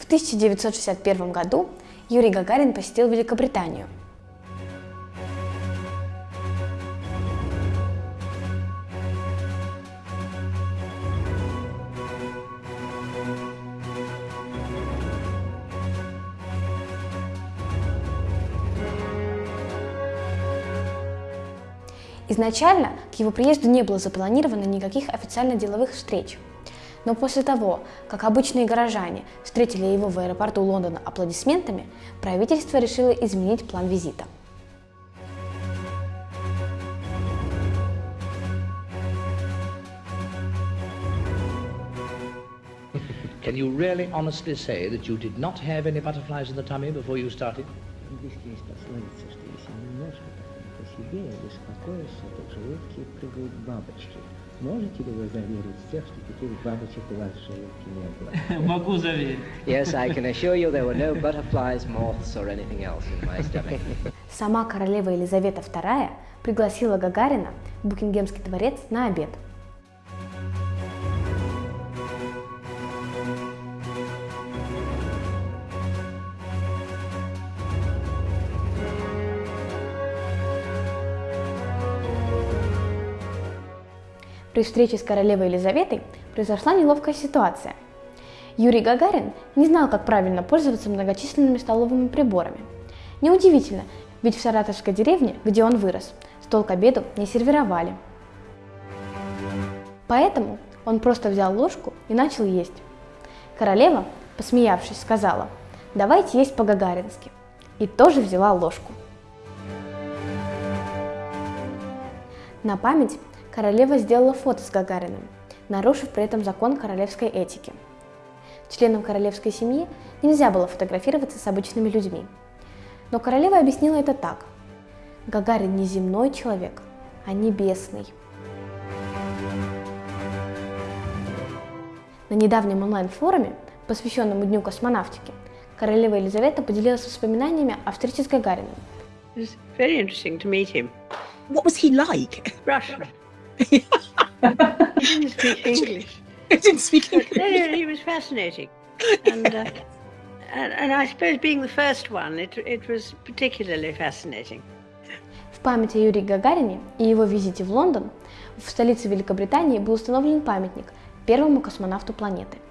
В 1961 году Юрий Гагарин посетил Великобританию. Изначально к его приезду не было запланировано никаких официально деловых встреч. Но после того, как обычные горожане встретили его в аэропорту Лондона аплодисментами, правительство решило изменить план визита. Can you really honestly say that you did not have any butterflies in the tummy before you started? Здесь что если немножко себе беспокоишься, то в желудке прыгают бабочки. Можете ли вы заверить всех, что таких бабочек у вас в желудке не было? Могу заверить. Yes, I can assure you there were no butterflies, moths, or anything else in my stomach. Сама королева Елизавета II пригласила Гагарина в Букингемский дворец на обед. При встрече с королевой Елизаветой произошла неловкая ситуация. Юрий Гагарин не знал, как правильно пользоваться многочисленными столовыми приборами. Неудивительно, ведь в саратовской деревне, где он вырос, стол к обеду не сервировали. Поэтому он просто взял ложку и начал есть. Королева, посмеявшись, сказала, давайте есть по-гагарински. И тоже взяла ложку. На память королева сделала фото с Гагариным, нарушив при этом закон королевской этики. Членам королевской семьи нельзя было фотографироваться с обычными людьми. Но королева объяснила это так. Гагарин не земной человек, а небесный. На недавнем онлайн-форуме, посвященном Дню космонавтики, королева Елизавета поделилась воспоминаниями о встрече с Гагариным. It was very interesting to meet him. What was he like? Russian. He didn't speak English. I didn't speak But no, English. no, he was fascinating. And, uh, and, and I suppose being the first one, it, it was particularly fascinating. В память о Юрии Гагарине и его визите в Лондон в столице Великобритании был установлен памятник первому космонавту планеты –